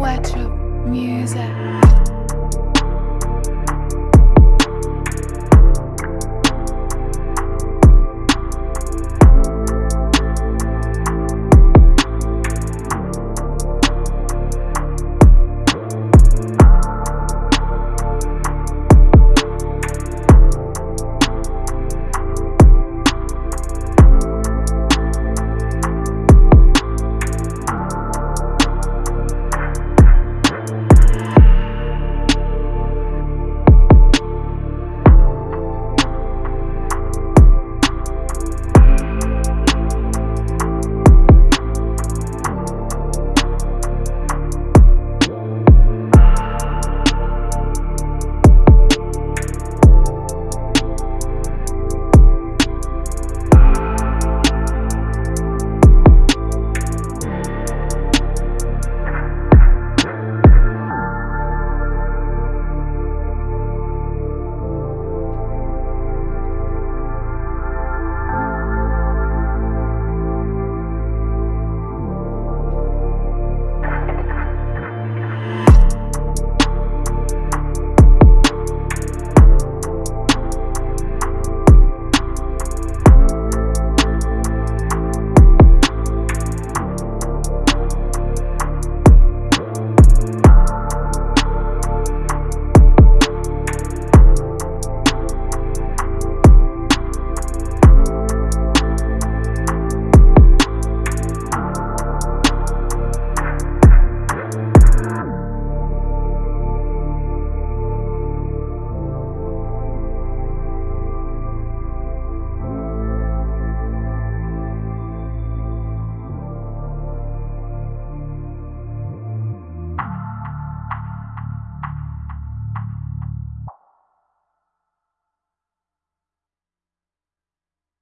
Wetrup Music.